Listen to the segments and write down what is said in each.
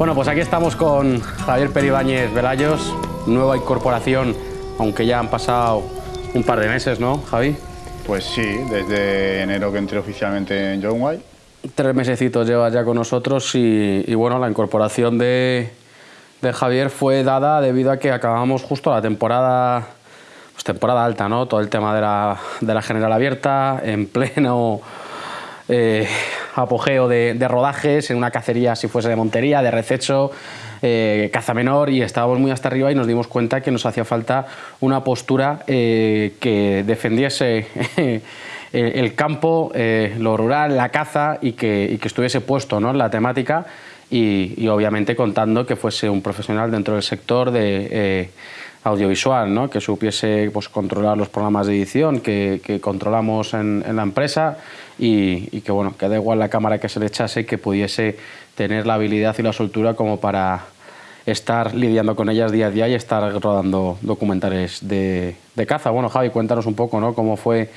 Bueno, pues aquí estamos con Javier Peribáñez Velayos, nueva incorporación, aunque ya han pasado un par de meses, ¿no, Javi? Pues sí, desde enero que entré oficialmente en John White. Tres mesecitos llevas ya con nosotros y, y bueno, la incorporación de, de, Javier fue dada debido a que acabamos justo la temporada, pues temporada alta, ¿no? Todo el tema de la, de la general abierta, en pleno eh, apogeo de, rodajes, en una cacería si fuese de montería, de rececho, eh, caza menor y estábamos muy hasta arriba y nos dimos cuenta que nos hacía falta una postura eh, que defendiese el campo, eh, lo rural, la caza y que, estuviese puesto ¿no? en la temática y, obviamente contando que fuese un profesional dentro del sector de eh, audiovisual, ¿no? que supiese pues, controlar los programas de edición que, controlamos en, la empresa y, y, que, bueno, que da igual la cámara que se le echase, que pudiese tener la habilidad y la soltura como para estar lidiando con ellas día a día y estar rodando documentales de, de caza. Bueno, Javi, cuéntanos un poco ¿no? cómo fue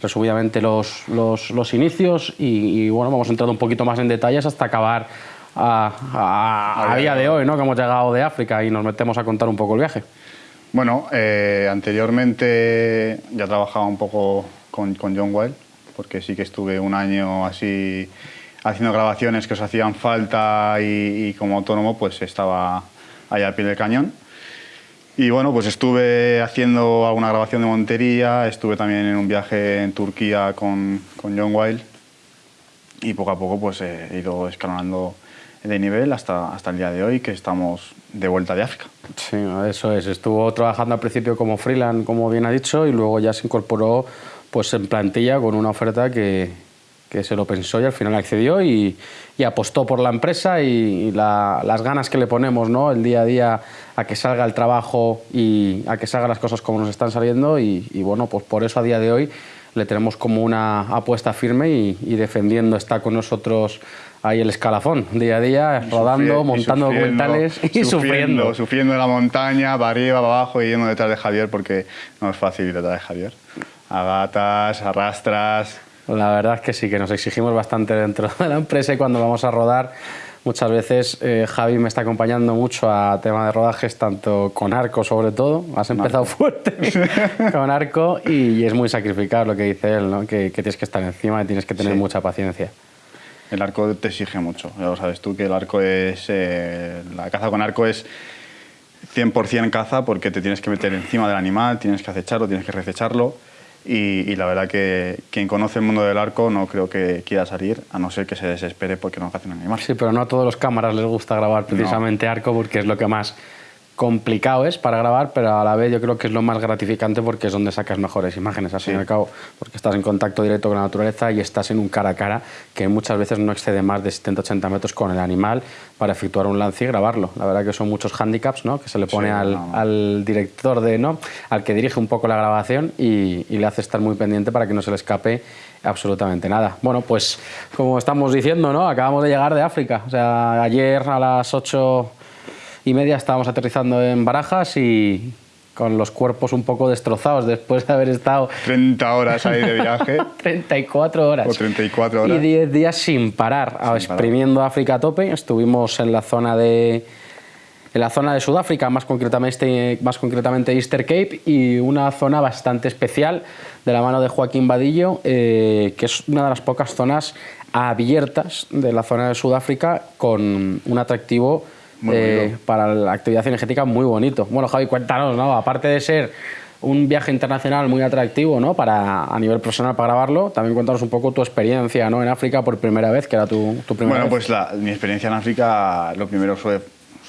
resumidamente los, los, los inicios y, y, bueno, vamos entrando un poquito más en detalles hasta acabar a, a, a, día de hoy, ¿no? que hemos llegado de África y nos metemos a contar un poco el viaje. Bueno, eh, anteriormente ya trabajaba un poco con, con John Wild, porque sí que estuve un año así haciendo grabaciones que os hacían falta y, y como autónomo pues estaba ahí al pie del cañón. Y bueno, pues estuve haciendo alguna grabación de montería, estuve también en un viaje en Turquía con, con John Wild y poco a poco pues he ido escalonando de nivel hasta, hasta el día de hoy que estamos de vuelta de África. Sí, eso es. Estuvo trabajando al principio como freelance, como bien ha dicho, y luego ya se incorporó pues en plantilla con una oferta que, que se lo pensó y al final accedió y, y apostó por la empresa y, y la, las ganas que le ponemos ¿no? el día a día a que salga el trabajo y a que salgan las cosas como nos están saliendo y, y bueno, pues por eso a día de hoy le tenemos como una apuesta firme y, defendiendo está con nosotros ahí el escalafón, día a día, rodando, montando documentales y. Sufriendo, sufriendo en la montaña, para arriba, para abajo y yendo detrás de Javier porque no es fácil ir detrás de Javier. Agatas, arrastras... La verdad es que sí, que nos exigimos bastante dentro de la empresa y cuando vamos a rodar muchas veces eh, Javi me está acompañando mucho a tema de rodajes, tanto con arco sobre todo. Has empezado fuerte con arco y, y, es muy sacrificado lo que dice él, ¿no? que, que, tienes que estar encima y tienes que tener sí. mucha paciencia. El arco te exige mucho, ya lo sabes tú que el arco es... Eh, la caza con arco es 100% caza porque te tienes que meter encima del animal, tienes que acecharlo, tienes que rececharlo y, y, la verdad que quien conoce el mundo del arco no creo que quiera salir, a no ser que se desespere porque no caza un animal. Sí, pero no a todos los cámaras les gusta grabar precisamente no. arco porque es lo que más complicado es para grabar, pero a la vez yo creo que es lo más gratificante porque es donde sacas mejores imágenes, al fin y al cabo, porque estás en contacto directo con la naturaleza y estás en un cara a cara que muchas veces no excede más de 70-80 metros con el animal para efectuar un lance y grabarlo. La verdad que son muchos handicaps ¿no? que se le pone sí, al, no. al, director, de, ¿no? al que dirige un poco la grabación y, y le hace estar muy pendiente para que no se le escape absolutamente nada. Bueno, pues como estamos diciendo, ¿no? acabamos de llegar de África. O sea, ayer a las 8 y media estábamos aterrizando en Barajas y con los cuerpos un poco destrozados después de haber estado... 30 horas ahí de viaje. 34 horas. O 34 horas. Y 10 días sin parar, sin exprimiendo parar. África a tope. Estuvimos en la zona de... En la zona de Sudáfrica, más concretamente, más concretamente Easter Cape, y una zona bastante especial de la mano de Joaquín Vadillo, eh, que es una de las pocas zonas abiertas de la zona de Sudáfrica con un atractivo eh, para la actividad energética muy bonito. Bueno, Javi, cuéntanos, ¿no? Aparte de ser un viaje internacional muy atractivo, ¿no? Para, a nivel profesional para grabarlo, también cuéntanos un poco tu experiencia, ¿no? En África por primera vez, que era tu, tu primera bueno, vez. pues la, mi experiencia en África, lo primero fue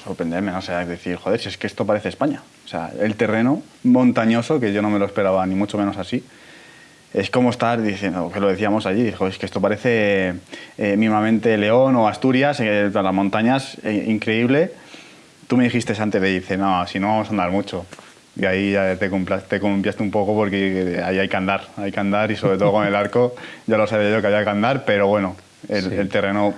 sorprenderme, ¿no? o sea, decir, joder, si es que esto parece España. O sea, el terreno montañoso, que yo no me lo esperaba ni mucho menos así, es como estar diciendo, que lo decíamos allí, dijo, es que esto parece eh, mismamente León o Asturias, eh, las montañas, eh, increíble. Tú me dijiste antes de dice, no, si no vamos a andar mucho. Y ahí ya te, te confiaste un poco porque ahí hay que andar, hay que andar y sobre todo con el arco, ya lo sabía yo que había que andar, pero bueno, el, sí. el terreno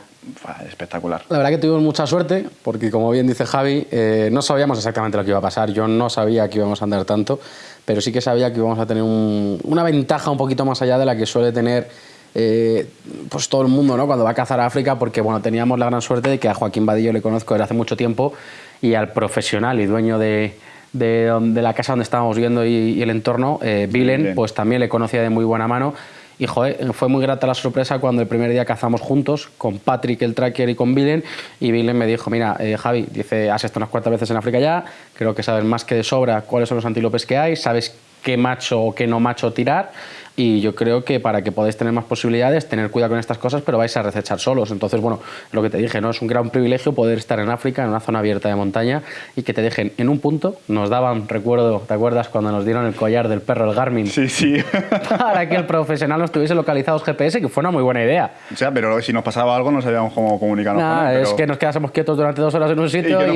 espectacular. La verdad que tuvimos mucha suerte, porque como bien dice Javi, eh, no sabíamos exactamente lo que iba a pasar. Yo no sabía que íbamos a andar tanto, pero sí que sabía que íbamos a tener un, una ventaja un poquito más allá de la que suele tener eh, pues todo el mundo, ¿no? Cuando va a cazar a África, porque bueno, teníamos la gran suerte de que a Joaquín Vadillo le conozco desde hace mucho tiempo y al profesional y dueño de, de, la casa donde estábamos viendo y, el entorno, eh, Bilen, pues también le conocía de muy buena mano. Y fue muy grata la sorpresa cuando el primer día cazamos juntos con Patrick, el tracker, y con Bilen. Y Bilen me dijo: Mira, eh, Javi, dice, has estado unas cuantas veces en África ya, creo que sabes más que de sobra cuáles son los antílopes que hay, sabes qué macho o qué no macho tirar y yo creo que para que podáis tener más posibilidades, tener cuidado con estas cosas, pero vais a recechar solos. Entonces, bueno, lo que te dije, ¿no? Es un gran privilegio poder estar en África, en una zona abierta de montaña, y que te dejen en un punto. Nos daban, recuerdo, ¿te acuerdas cuando nos dieron el collar del perro, el Garmin? Sí, sí. Para que el profesional nos tuviese localizados GPS, que fue una muy buena idea. O sea, pero si nos pasaba algo no sabíamos cómo comunicarnos con él, es que nos quedásemos quietos durante dos horas en un sitio y,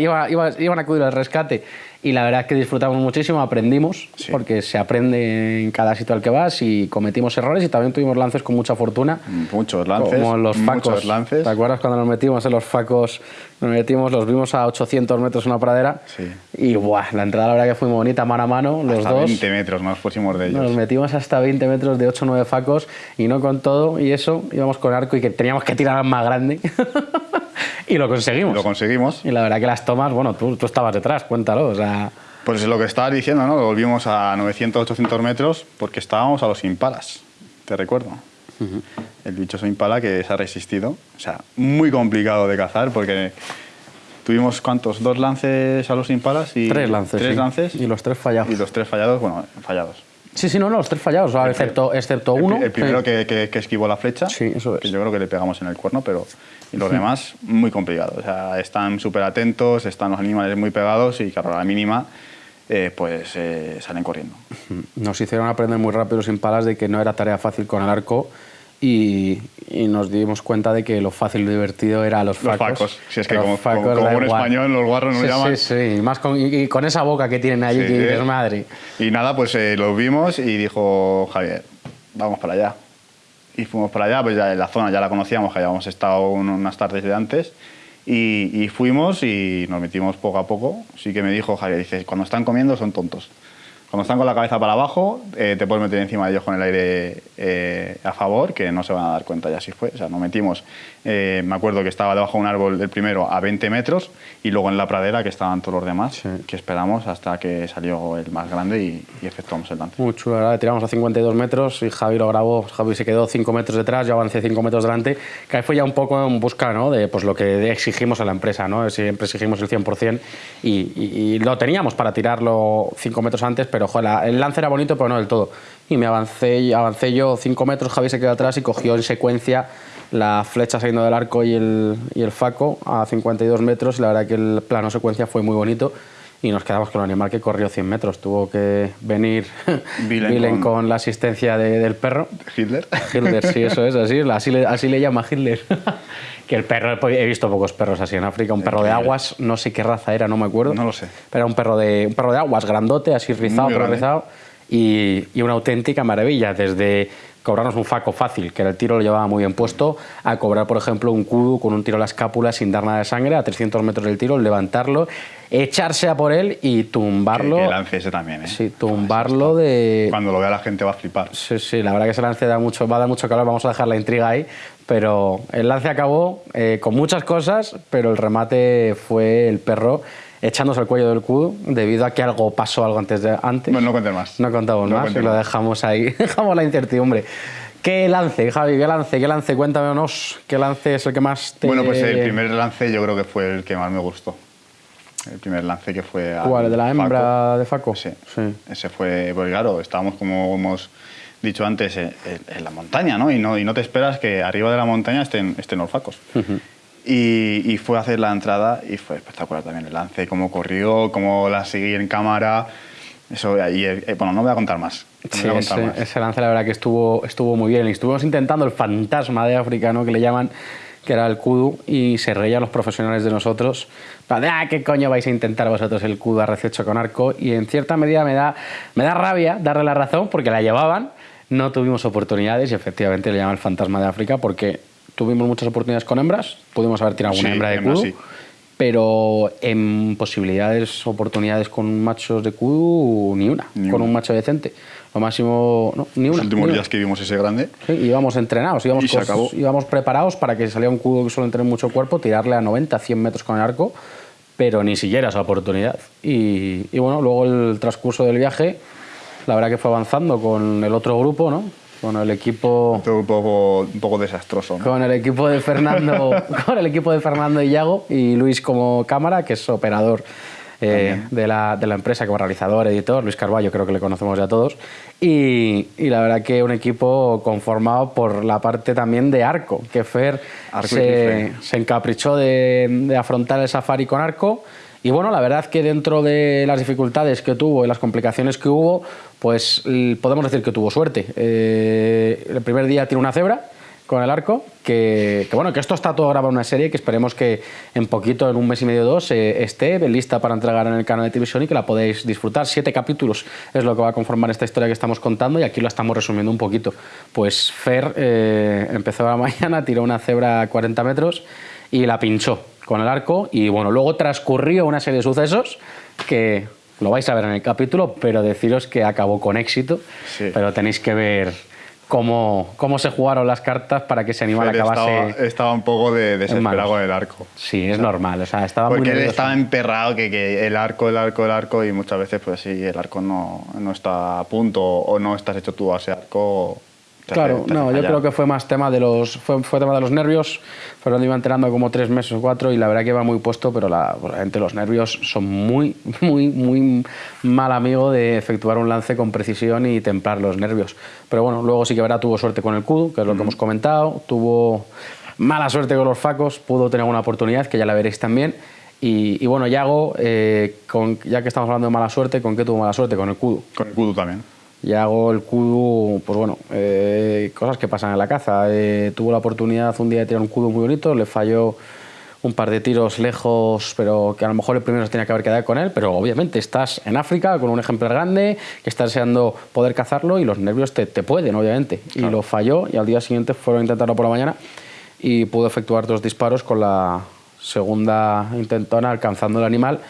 iban a acudir al rescate y la verdad es que disfrutamos muchísimo, aprendimos, porque se aprende en cada sitio al que vas y cometimos errores y también tuvimos lances con mucha fortuna. Muchos lances. Como los facos. Muchos lances. ¿Te acuerdas cuando nos metimos en los facos? Nos metimos, los vimos a 800 metros en una pradera. Sí. Y buah, la entrada la verdad que fue muy bonita, mano a mano, los hasta dos. 20 metros nos pusimos de ellos. Nos metimos hasta 20 metros de 8 o 9 facos y no con todo y eso, íbamos con arco y que teníamos que tirar más grande. y lo conseguimos. Lo conseguimos. Y la verdad que las tomas, bueno, tú, tú estabas detrás, cuéntalo, o sea... Pues es lo que estabas diciendo, ¿no? Volvimos a 900, 800 metros porque estábamos a los impalas, te recuerdo. El bichoso impala que se ha resistido. O sea, muy complicado de cazar porque tuvimos, ¿cuántos? Dos lances a los impalas y... Tres lances, Tres lances. Y los tres fallados. Y los tres fallados, bueno, fallados. Sí, sí, no, no, los tres fallados, excepto, excepto uno. El, primero que, que, esquivó la flecha, sí, eso es. que yo creo que le pegamos en el cuerno, pero y los demás muy complicados. O sea, están súper atentos, están los animales muy pegados y claro, a la mínima eh, pues eh, salen corriendo. Nos hicieron aprender muy rápido sin palas de que no era tarea fácil con el arco y, nos dimos cuenta de que lo fácil y divertido era los facos. Los facos, si es que como, como, un español los guarros nos llaman. Sí, sí, y, más con, y, con esa boca que tienen allí, que es madre. Y nada, pues eh, los vimos y dijo Javier, vamos para allá. Y fuimos para allá, pues ya la zona ya la conocíamos, que habíamos estado unas tardes de antes y, fuimos y nos metimos poco a poco. Sí que me dijo Javier, dice, cuando están comiendo son tontos. Cuando están con la cabeza para abajo, eh, te puedes meter encima de ellos con el aire eh, a favor, que no se van a dar cuenta, ya así fue. O sea, nos metimos, eh, me acuerdo que estaba debajo de un árbol el primero a 20 metros y luego en la pradera que estaban todos los demás, que esperamos hasta que salió el más grande y, efectuamos el lance. Muy chulo, ¿verdad? tiramos a 52 metros y Javi lo grabó, Javi se quedó 5 metros detrás, yo avancé 5 metros delante, que ahí fue ya un poco en busca ¿no? de pues, lo que exigimos a la empresa, ¿no? siempre exigimos el 100% y, y lo teníamos para tirarlo 5 metros antes, pero pero el lance era bonito, pero no del todo. Y me avancé, avancé yo 5 metros, Javi se quedó atrás y cogió en secuencia la flecha saliendo del arco y el, y el faco a 52 metros y la verdad que el plano secuencia fue muy bonito y nos quedamos con el animal que corrió 100 metros. Tuvo que venir Vilen con... la asistencia del perro. Hitler. Hitler, sí, eso es, así, así, le, así le llama Hitler. que el perro, he visto pocos perros así en África, un perro de aguas, no sé qué raza era, no me acuerdo. No lo sé. Pero era un perro de, un perro de aguas, grandote, así rizado, pero rizado, y, y una auténtica maravilla, desde cobrarnos un faco fácil, que el tiro lo llevaba muy bien puesto, a cobrar, por ejemplo, un kudu con un tiro a la escápula sin dar nada de sangre, a 300 metros del tiro, levantarlo, echarse a por él y tumbarlo. Que, lance ese también, ¿eh? Sí, tumbarlo de... Cuando lo vea la gente va a flipar. Sí, sí, la verdad que ese lance da mucho, va a dar mucho calor, vamos a dejar la intriga ahí, pero el lance acabó eh, con muchas cosas, pero el remate fue el perro echándose al cuello del cudo debido a que algo pasó algo antes de antes. Bueno, no conté más. No contamos más, lo dejamos ahí, dejamos la incertidumbre. ¿Qué lance, Javi? ¿Qué lance? ¿Qué lance? Cuéntanos, ¿qué lance es el que más te... Bueno, pues el primer lance yo creo que fue el que más me gustó. El primer lance que fue... ¿Cuál? ¿El de la hembra de Faco? Sí. sí. Ese fue, porque claro, estábamos como hemos dicho antes en, la montaña, ¿no? Y, ¿no? y no te esperas que arriba de la montaña estén, estén los facos. Y, fue a hacer la entrada y fue espectacular también el lance, cómo corrió, cómo la seguí en cámara. Eso, y, eh, bueno, no voy a contar más. sí, ese, lance la verdad que estuvo, estuvo muy bien. Estuvimos intentando el fantasma de África, ¿no? que le llaman, que era el kudu, y se reían los profesionales de nosotros. Para, ah, ¿qué coño vais a intentar vosotros el kudu a rececho con arco? Y en cierta medida me da, me da rabia darle la razón porque la llevaban, no tuvimos oportunidades y efectivamente le llaman el fantasma de África porque tuvimos muchas oportunidades con hembras, pudimos haber tirado una hembra de kudu. pero en posibilidades, oportunidades con machos de Q, ni una, Ni con una. un macho decente. Lo máximo, no, ni una. Los últimos una. días que vimos ese grande, Sí, íbamos entrenados, íbamos, Y se acabó. íbamos preparados para que saliera un cudo que suele tener mucho cuerpo, tirarle a 90, 100 metros con el arco, pero ni siquiera esa oportunidad. Y, y bueno, luego el transcurso del viaje, la verdad que fue avanzando con el otro grupo, ¿no? Con el equipo, un poco, un poco desastroso. ¿no? con el equipo de Fernando, con el equipo de Fernando y Yago y Luis como cámara, que es operador eh, de, la, de la empresa como realizador, editor, Luis Carballo, creo que le conocemos ya todos. Y, y la verdad que un equipo conformado por la parte también de arco, que Fer Arco se, se encaprichó de, de afrontar el safari con arco. Y bueno, la verdad que dentro de las dificultades que tuvo y las complicaciones que hubo, pues podemos decir que tuvo suerte. Eh, el primer día tiene una cebra con el arco, que, que bueno, que esto está todo grabado en una serie que esperemos que en poquito, en un mes y medio o dos, eh, esté lista para entregar en el canal de televisión y que la podéis disfrutar. Siete capítulos es lo que va a conformar esta historia que estamos contando y aquí lo estamos resumiendo un poquito. Pues Fer eh, empezó la mañana, tiró una cebra a 40 metros y la pinchó con el arco y bueno, luego transcurrió una serie de sucesos que lo vais a ver en el capítulo, pero deciros que acabó con éxito, Sí. pero tenéis que ver cómo, cómo se jugaron las cartas para que ese animal Fer acabase... estaba, estaba un poco de, desesperado con el arco. Sí, es normal, o sea, estaba muy Porque él nervioso. estaba emperrado que, que el arco, el arco, el arco y muchas veces pues si el arco no, no está a punto o no estás hecho tú a ese arco... Claro, no, yo fallar. creo que fue más tema de los fue, fue tema de los nervios. Fernando iba entrenando como tres meses o cuatro y la verdad que iba muy puesto, pero la, realmente los nervios son muy, muy, muy mal amigo de efectuar un lance con precisión y templar los nervios. Pero bueno, luego sí que verá tuvo suerte con el cudo, que es lo que hemos comentado. Tuvo mala suerte con los facos, pudo tener una oportunidad que ya la veréis también. Y, y bueno, Yago, eh, con, ya que estamos hablando de mala suerte, ¿con qué tuvo mala suerte? Con el cudo. Con el kudu también. Y hago el kudu, pues bueno, eh, cosas que pasan en la caza. Eh, tuvo la oportunidad un día de tirar un kudu muy bonito, le falló un par de tiros lejos, pero que a lo mejor el primero se tenía que haber quedado con él, pero obviamente estás en África con un ejemplar grande, que estás deseando poder cazarlo y los nervios te, te pueden, obviamente. Y lo falló y al día siguiente fueron a intentarlo por la mañana y pudo efectuar dos disparos con la segunda intentona alcanzando el animal,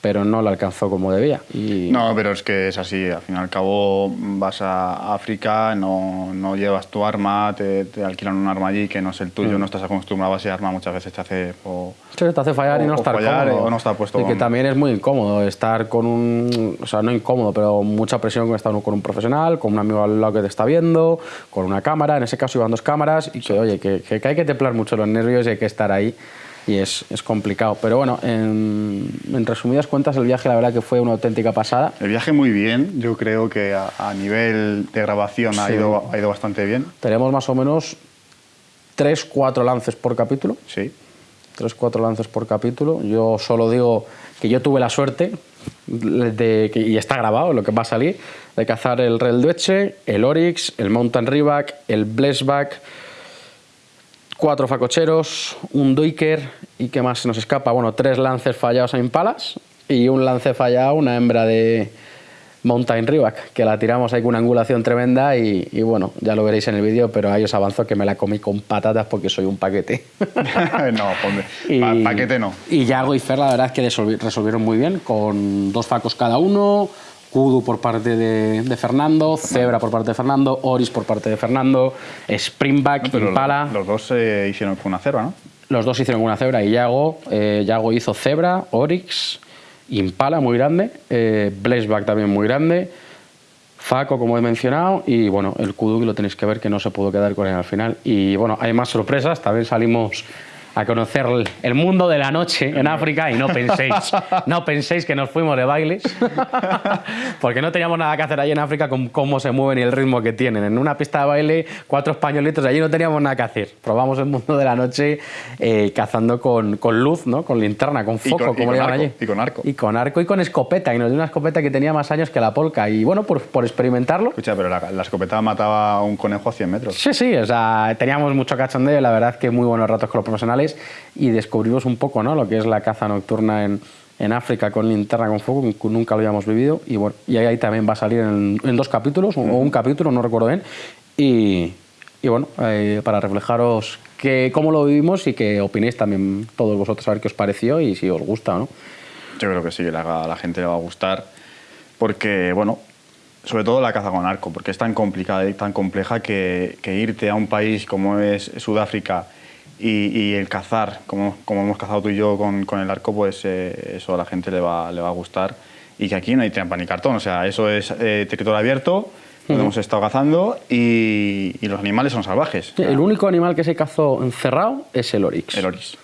pero no lo alcanzó como debía. Y No, pero es que es así. Al fin y al cabo vas a África, no, no llevas tu arma, te, te alquilan un arma allí que no es el tuyo, Mm. no estás acostumbrado a ese arma, muchas veces te hace... o- Sí, te hace fallar y no estar cómodo. o no estar puesto Y que también es muy incómodo estar con un... O sea, no incómodo, pero mucha presión con estar con un profesional, con un amigo al lado que te está viendo, con una cámara. En ese caso iban dos cámaras y que, oye, que, que hay que templar mucho los nervios y hay que estar ahí. Y es, es complicado. Pero bueno, en, en resumidas cuentas, el viaje la verdad que fue una auténtica pasada. El viaje muy bien, yo creo que a, a nivel de grabación ha, ido, ha ido bastante bien. Tenemos más o menos tres, cuatro lances por capítulo. Sí. tres, cuatro lances por capítulo. Yo solo digo que yo tuve la suerte, de, que- y está grabado lo que va a salir, de cazar el Rel Dueche, el Oryx, el Mountain Rivac, el Blessback, cuatro facocheros, un Duiker y qué más se nos escapa. Bueno, tres lances fallados a impalas y un lance fallado una hembra de Mountain Rivac, que la tiramos ahí con una angulación tremenda y, y bueno, ya lo veréis en el vídeo, pero ahí os avanzo que me la comí con patatas porque soy un paquete. no, ponme. Pa- paquete no. Y Yago y Fer, la verdad es que resolvi- resolvieron muy bien, con dos facos cada uno, Kudu por parte de, de Fernando, Zebra por parte de Fernando, Oris por parte de Fernando, Springback, Impala. los, los dos se hicieron con una cebra, ¿no? Los dos hicieron una cebra y Yago, eh, Yago hizo cebra, Oryx, Impala muy grande, eh, Blazeback también muy grande, Faco como he mencionado y bueno, el Kudu que lo tenéis que ver que no se pudo quedar con él al final. Y bueno, hay más sorpresas, también salimos a conocer el- mundo de la noche en África y no penséis, no penséis que nos fuimos de bailes, porque no teníamos nada que hacer allí en África con cómo se mueven y el ritmo que tienen. En una pista de baile, cuatro españolitos, allí no teníamos nada que hacer. Probamos el mundo de la noche eh, cazando con, con luz, ¿no? con linterna, con Y foco, con- y como con le llaman arco, allí. y con arco. Y con arco y con escopeta, y nos dio una escopeta que tenía más años que la polca. Y bueno, por, por experimentarlo, Escucha, pero la, la escopeta mataba a un conejo a 100 metros. Sí, sí, o sea, teníamos mucho cachondeo y la verdad que muy buenos ratos con los profesionales y descubrimos un poco ¿no? lo que es la caza nocturna en, en África con linterna con fuego, que nunca lo habíamos vivido y bueno, y ahí también va a salir en, en dos capítulos o un capítulo, no recuerdo bien, y, y bueno, eh, para reflejaros que, cómo lo vivimos y que opinéis también todos vosotros a ver qué os pareció y si os gusta o no. Yo creo que sí, que a la gente le va a gustar, porque, bueno, sobre todo la caza con arco, porque es tan complicada y tan compleja que, irte a un país como es Sudáfrica y, el cazar, como, como, hemos cazado tú y yo con, con el arco, pues eh, eso a la gente le va, le va a gustar. Y que aquí no hay trampa ni cartón, o sea, eso es eh, territorio abierto, hemos estado cazando y, y, los animales son salvajes. el único animal que se cazó encerrado es el orix. El orix.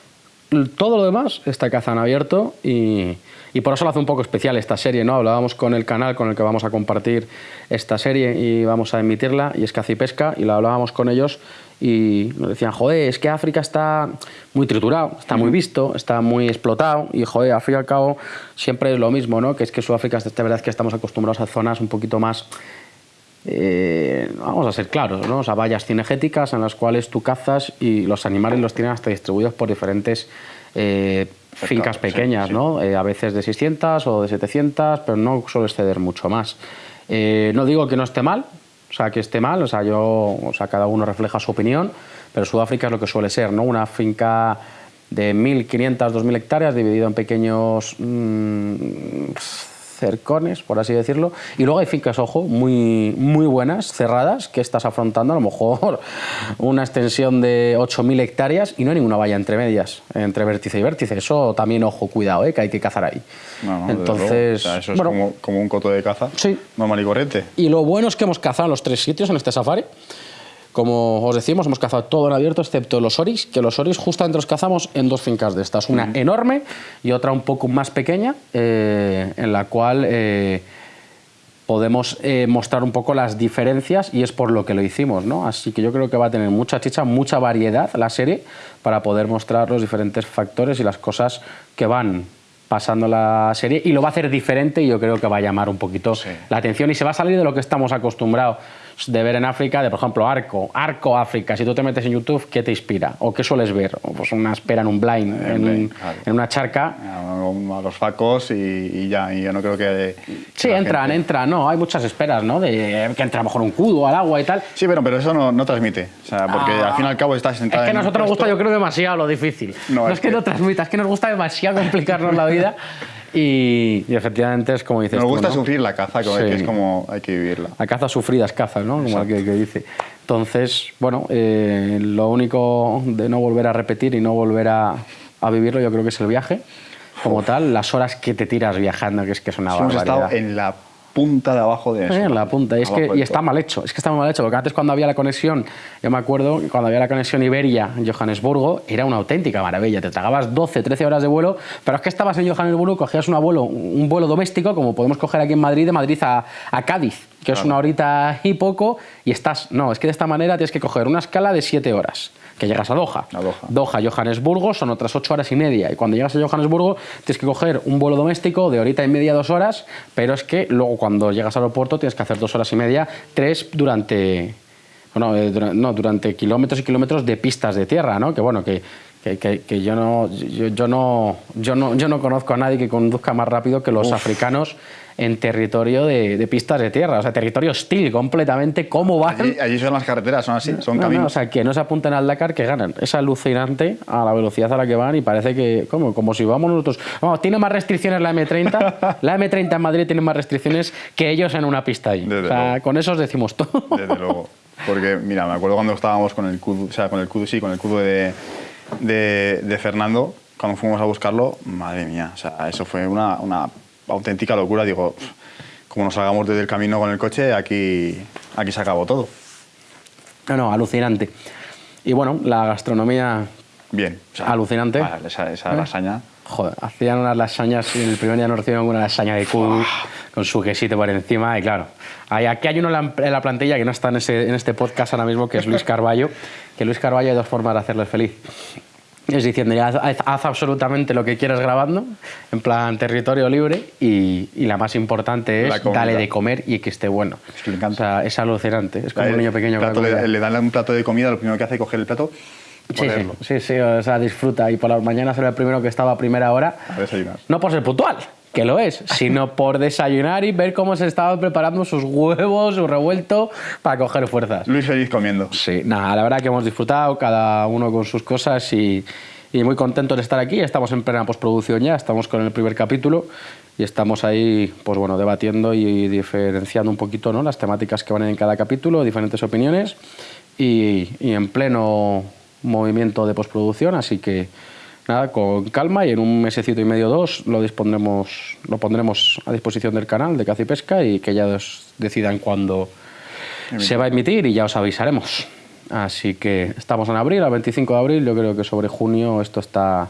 Todo lo demás está cazado en abierto y, y por eso lo hace un poco especial esta serie, ¿no? Hablábamos con el canal con el que vamos a compartir esta serie y vamos a emitirla, y es Caza y Pesca, y la hablábamos con ellos y nos decían, joder, es que África está muy triturado, está muy visto, está muy explotado y, joder, al fin y al cabo siempre es lo mismo, ¿no? Que es que Sudáfrica, de verdad es que estamos acostumbrados a zonas un poquito más eh, vamos a ser claros, ¿no? o sea, vallas cinegéticas en las cuales tú cazas y los animales los tienen hasta distribuidos por diferentes eh, fincas pequeñas, ¿no? Eh, a veces de 600 o de 700, pero no suele exceder mucho más. no digo que no esté mal, o sea, que esté mal, o sea, yo, o sea, cada uno refleja su opinión, pero Sudáfrica es lo que suele ser, ¿no? Una finca de 1.500, 2.000 hectáreas dividido en pequeños mmm, cercones, por así decirlo. Y luego hay fincas, ojo, muy, muy buenas, cerradas, que estás afrontando a lo mejor una extensión de 8.000 hectáreas y no hay ninguna valla entre medias, entre vértice y vértice. Eso también, ojo, cuidado, ¿eh? que hay que cazar ahí. Entonces, eso es como, como, un coto de caza sí. normal y corriente. Y lo bueno es que hemos cazado en los tres sitios en este safari. Como os decimos, hemos cazado todo en abierto excepto los oris, que los oris justamente los cazamos en dos fincas de estas, una enorme y otra un poco más pequeña, eh, en la cual eh, podemos eh, mostrar un poco las diferencias y es por lo que lo hicimos. ¿no? Así que yo creo que va a tener mucha chicha, mucha variedad la serie para poder mostrar los diferentes factores y las cosas que van pasando la serie. Y lo va a hacer diferente y yo creo que va a llamar un poquito la atención. Y se va a salir de lo que estamos acostumbrados de ver en África, de por ejemplo Arco, Arco África, si tú te metes en YouTube, ¿qué te inspira? ¿O qué sueles ver? Pues una espera en un blind, en, una charca. A los facos y, ya, y yo no creo que... sí, entran, entran, no, hay muchas esperas, ¿no? De que entra mejor un cudo al agua y tal. Sí, pero, pero eso no, no transmite, o sea, porque al fin y al cabo estás sentado Es que a nosotros nos gusta, yo creo, demasiado lo difícil. No, es, que, que no transmita, es que nos gusta demasiado complicarnos la vida. Y, efectivamente es como dices Nos gusta sufrir la caza, como que es como hay que vivirla. La caza sufrida es caza, ¿no? Como el que, dice. Entonces, bueno, eh, lo único de no volver a repetir y no volver a, a, vivirlo yo creo que es el viaje como tal, las horas que te tiras viajando, que es que es una barbaridad. Hemos estado en la punta de abajo de eso. en la punta. Es que, y está mal hecho. Es que está mal hecho. Porque antes cuando había la conexión, yo me acuerdo, cuando había la conexión Iberia-Johannesburgo, era una auténtica maravilla. Te tragabas 12, 13 horas de vuelo, pero es que estabas en Johannesburgo, cogías un vuelo, un vuelo doméstico, como podemos coger aquí en Madrid, de Madrid a, a Cádiz, que es una horita y poco, y estás... No, es que de esta manera tienes que coger una escala de 7 horas que llegas a Doha. A Doha. Doha, Johannesburgo, son otras ocho horas y media. Y cuando llegas a Johannesburgo tienes que coger un vuelo doméstico de horita y media, dos horas, pero es que luego cuando llegas al aeropuerto tienes que hacer dos horas y media, tres durante... Bueno, eh, no, durante kilómetros y kilómetros de pistas de tierra, ¿no? Que bueno, que, que, que, yo, no, yo, no, yo, no, yo no conozco a nadie que conduzca más rápido que los africanos en territorio de, pistas de tierra, o sea, territorio hostil completamente. ¿Cómo van? Allí, son las carreteras, son así, son caminos. o sea, que no se apunten al Dakar, que ganan. Es alucinante a la velocidad a la que van y parece que, como, como si vamos nosotros. Vamos, tiene más restricciones la M30. la M30 en Madrid tiene más restricciones que ellos en una pista ahí. o sea, con eso os decimos todo. Desde luego. Porque, mira, me acuerdo cuando estábamos con el cudo, o sea, con el cudo, sí, con el cudo de, de, de Fernando, cuando fuimos a buscarlo, madre mía, o sea, eso fue una, una auténtica locura. Digo, como nos salgamos desde el camino con el coche, aquí, aquí se acabó todo. No, no, alucinante. Y bueno, la gastronomía... Bien. alucinante. esa, esa ¿Eh? lasaña... Joder, hacían unas lasañas y el primer día nos recibieron una lasaña de cubo con su quesito por encima y claro, aquí hay uno en la, plantilla que no está en, ese, en este podcast ahora mismo, que es Luis Carballo, que Luis Carballo hay dos formas de hacerle feliz es diciendo, haz, absolutamente lo que quieras grabando, en plan territorio libre, y, la más importante es dale de comer y que esté bueno. Es que le encanta. es alucinante, es como un niño pequeño. le dan un plato de comida, lo primero que hace es coger el plato Sí, sí, sí, o sea, disfruta. Y por las mañanas era el primero que estaba a primera hora. A desayunar. No por ser puntual, que lo es, sino por desayunar y ver cómo se estaban preparando sus huevos, su revuelto, para coger fuerzas. Luis feliz comiendo. Sí, nada, la verdad que hemos disfrutado, cada uno con sus cosas y, y muy contentos de estar aquí. Estamos en plena postproducción ya, estamos con el primer capítulo y estamos ahí, pues bueno, debatiendo y diferenciando un poquito ¿no? las temáticas que van en cada capítulo, diferentes opiniones y, y en pleno movimiento de postproducción, así que nada, con calma y en un mesecito y medio dos lo dispondremos, lo pondremos a disposición del canal de Caza y Pesca y que ya os decidan cuándo se va a emitir y ya os avisaremos. Así que estamos en abril, al 25 de abril, yo creo que sobre junio esto está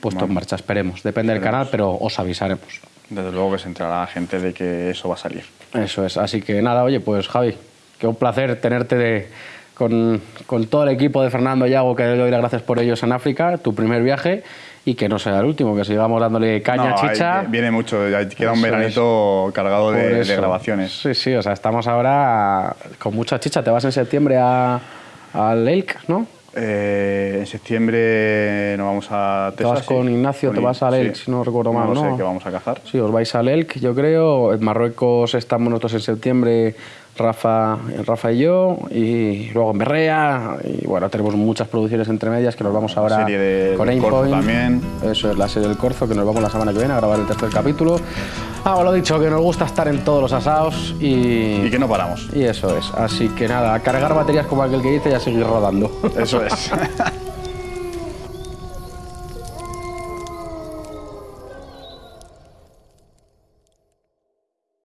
puesto en marcha, esperemos. Depende del canal, pero os avisaremos. Desde luego que se entrará gente de que eso va a salir. Eso es, así que nada, oye, pues Javi, qué un placer tenerte de, con, con, todo el equipo de Fernando Yago, que le doy las gracias por ellos en África, tu primer viaje, y que no sea el último, que sigamos dándole caña, No, chicha. hay- viene mucho, queda un veranito cargado Por de, de grabaciones. Sí, sí, o sea, estamos ahora con mucha chicha. Te vas en septiembre a, al Elk, ¿no? Eh, en septiembre nos vamos a Te vas Texas, con. Ignacio, Con te vas al Elk, sí. si no recuerdo mal, No ¿no? sé, que vamos a cazar. Sí, os vais al Elk, yo creo. En Marruecos estamos nosotros en septiembre, Rafa, Rafa y yo. Y luego en Berrea. Y bueno, tenemos muchas producciones entre medias que nos vamos ahora serie de- con Aimpoint. también. Eso es la serie del Corzo, que nos vamos la semana que viene a grabar el tercer capítulo. Ah, lo dicho, que nos gusta estar en todos los asados y... Y que no paramos. Y eso es. Así que nada, a cargar baterías como aquel que dice y a seguir rodando. Eso es.